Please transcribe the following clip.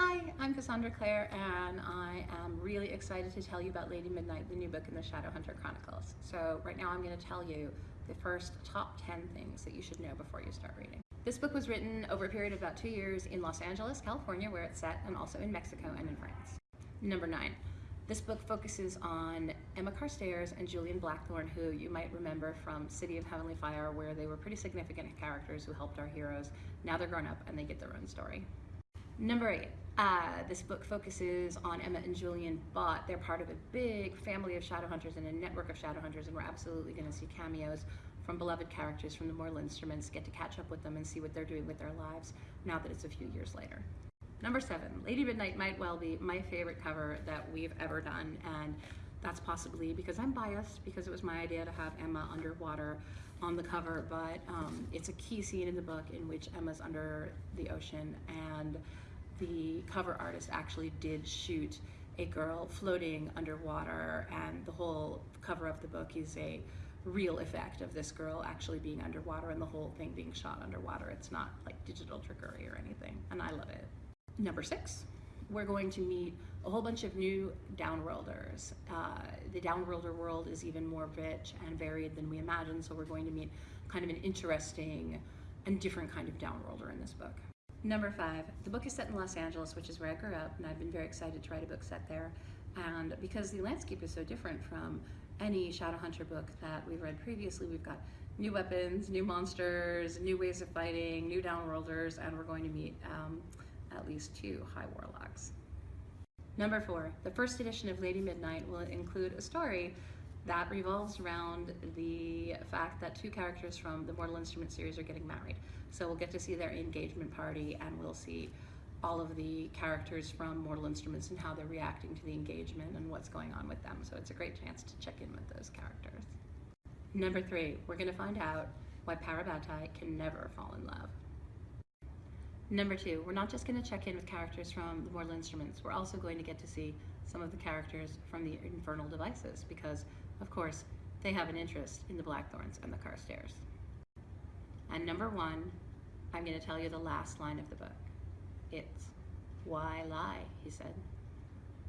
Hi, I'm Cassandra Clare and I am really excited to tell you about Lady Midnight, the new book in the Shadowhunter Chronicles. So right now I'm going to tell you the first top 10 things that you should know before you start reading. This book was written over a period of about two years in Los Angeles, California, where it's set, and also in Mexico and in France. Number nine, this book focuses on Emma Carstairs and Julian Blackthorn, who you might remember from City of Heavenly Fire, where they were pretty significant characters who helped our heroes. Now they're grown up and they get their own story. Number eight, uh, this book focuses on Emma and Julian, but they're part of a big family of shadow hunters and a network of shadow hunters, and we're absolutely going to see cameos from beloved characters from the Mortal Instruments, get to catch up with them and see what they're doing with their lives now that it's a few years later. Number seven, Lady Midnight might well be my favorite cover that we've ever done, and that's possibly because I'm biased, because it was my idea to have Emma underwater on the cover, but um, it's a key scene in the book in which Emma's under the ocean and the cover artist actually did shoot a girl floating underwater and the whole cover of the book is a real effect of this girl actually being underwater and the whole thing being shot underwater. It's not like digital trickery or anything and I love it. Number six, we're going to meet a whole bunch of new downworlders. Uh, the downworlder world is even more rich and varied than we imagined, so we're going to meet kind of an interesting and different kind of downworlder in this book. Number five, the book is set in Los Angeles, which is where I grew up, and I've been very excited to write a book set there. And because the landscape is so different from any Shadowhunter book that we've read previously, we've got new weapons, new monsters, new ways of fighting, new downworlders, and we're going to meet um, at least two high warlocks. Number four, the first edition of Lady Midnight will include a story that revolves around the fact that two characters from the Mortal Instruments series are getting married. So we'll get to see their engagement party and we'll see all of the characters from Mortal Instruments and how they're reacting to the engagement and what's going on with them. So it's a great chance to check in with those characters. Number three, we're gonna find out why Parabatai can never fall in love. Number two, we're not just gonna check in with characters from the Mortal Instruments, we're also going to get to see some of the characters from the Infernal Devices because, of course, they have an interest in the Blackthorns and the Carstairs. And number one, I'm going to tell you the last line of the book. It's, why lie, he said.